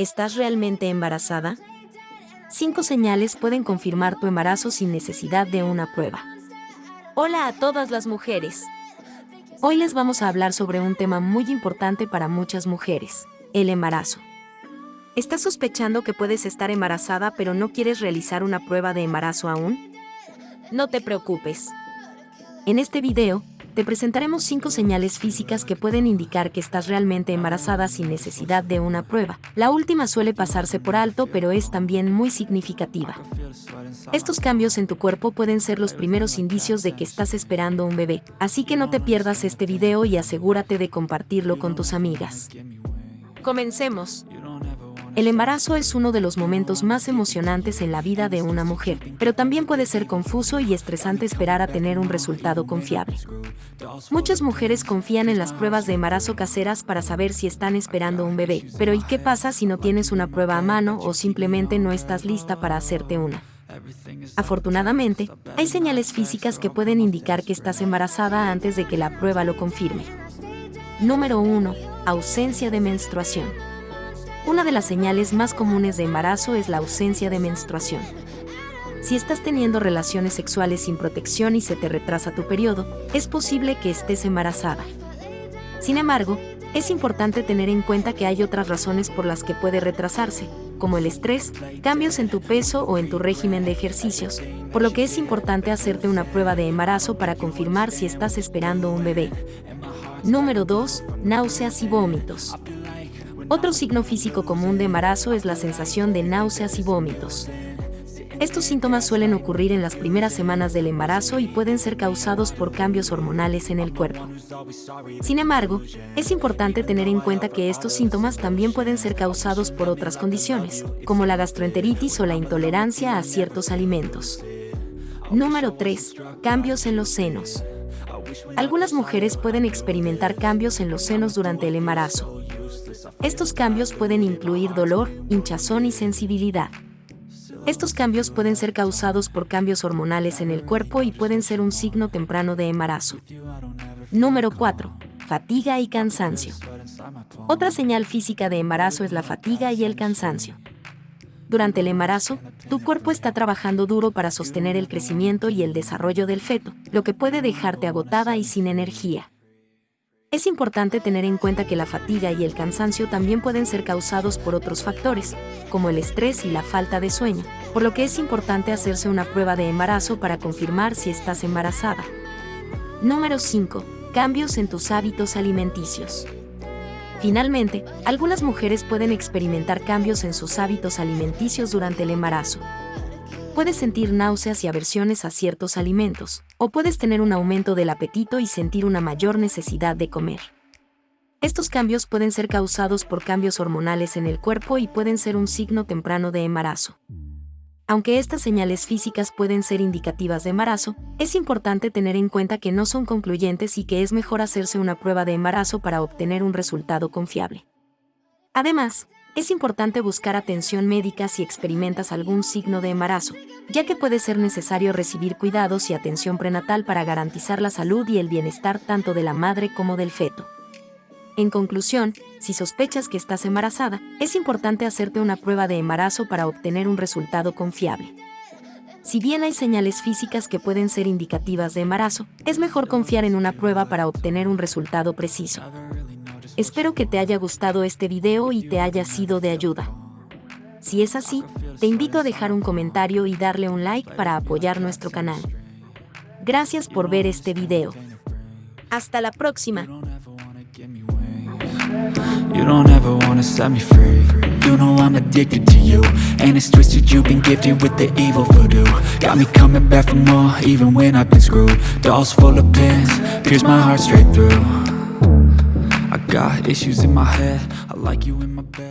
¿Estás realmente embarazada? Cinco señales pueden confirmar tu embarazo sin necesidad de una prueba. Hola a todas las mujeres. Hoy les vamos a hablar sobre un tema muy importante para muchas mujeres, el embarazo. ¿Estás sospechando que puedes estar embarazada pero no quieres realizar una prueba de embarazo aún? No te preocupes. En este video, te presentaremos cinco señales físicas que pueden indicar que estás realmente embarazada sin necesidad de una prueba. La última suele pasarse por alto, pero es también muy significativa. Estos cambios en tu cuerpo pueden ser los primeros indicios de que estás esperando un bebé, así que no te pierdas este video y asegúrate de compartirlo con tus amigas. Comencemos. El embarazo es uno de los momentos más emocionantes en la vida de una mujer, pero también puede ser confuso y estresante esperar a tener un resultado confiable. Muchas mujeres confían en las pruebas de embarazo caseras para saber si están esperando un bebé, pero ¿y qué pasa si no tienes una prueba a mano o simplemente no estás lista para hacerte una? Afortunadamente, hay señales físicas que pueden indicar que estás embarazada antes de que la prueba lo confirme. Número 1. Ausencia de menstruación. Una de las señales más comunes de embarazo es la ausencia de menstruación. Si estás teniendo relaciones sexuales sin protección y se te retrasa tu periodo, es posible que estés embarazada. Sin embargo, es importante tener en cuenta que hay otras razones por las que puede retrasarse, como el estrés, cambios en tu peso o en tu régimen de ejercicios, por lo que es importante hacerte una prueba de embarazo para confirmar si estás esperando un bebé. Número 2. Náuseas y vómitos. Otro signo físico común de embarazo es la sensación de náuseas y vómitos. Estos síntomas suelen ocurrir en las primeras semanas del embarazo y pueden ser causados por cambios hormonales en el cuerpo. Sin embargo, es importante tener en cuenta que estos síntomas también pueden ser causados por otras condiciones, como la gastroenteritis o la intolerancia a ciertos alimentos. Número 3. Cambios en los senos. Algunas mujeres pueden experimentar cambios en los senos durante el embarazo. Estos cambios pueden incluir dolor, hinchazón y sensibilidad. Estos cambios pueden ser causados por cambios hormonales en el cuerpo y pueden ser un signo temprano de embarazo. Número 4. Fatiga y cansancio. Otra señal física de embarazo es la fatiga y el cansancio. Durante el embarazo, tu cuerpo está trabajando duro para sostener el crecimiento y el desarrollo del feto, lo que puede dejarte agotada y sin energía. Es importante tener en cuenta que la fatiga y el cansancio también pueden ser causados por otros factores, como el estrés y la falta de sueño, por lo que es importante hacerse una prueba de embarazo para confirmar si estás embarazada. Número 5. Cambios en tus hábitos alimenticios. Finalmente, algunas mujeres pueden experimentar cambios en sus hábitos alimenticios durante el embarazo puedes sentir náuseas y aversiones a ciertos alimentos, o puedes tener un aumento del apetito y sentir una mayor necesidad de comer. Estos cambios pueden ser causados por cambios hormonales en el cuerpo y pueden ser un signo temprano de embarazo. Aunque estas señales físicas pueden ser indicativas de embarazo, es importante tener en cuenta que no son concluyentes y que es mejor hacerse una prueba de embarazo para obtener un resultado confiable. Además, es importante buscar atención médica si experimentas algún signo de embarazo, ya que puede ser necesario recibir cuidados y atención prenatal para garantizar la salud y el bienestar tanto de la madre como del feto. En conclusión, si sospechas que estás embarazada, es importante hacerte una prueba de embarazo para obtener un resultado confiable. Si bien hay señales físicas que pueden ser indicativas de embarazo, es mejor confiar en una prueba para obtener un resultado preciso. Espero que te haya gustado este video y te haya sido de ayuda. Si es así, te invito a dejar un comentario y darle un like para apoyar nuestro canal. Gracias por ver este video. Hasta la próxima. You don't ever wanna set me free. You know I'm addicted to you. And it's twisted, you've been gifted with the evil voodoo. Got me coming back for more, even when I've been screwed. Dolls full of pins, pierce my heart straight through. I got issues in my head. I like you in my bed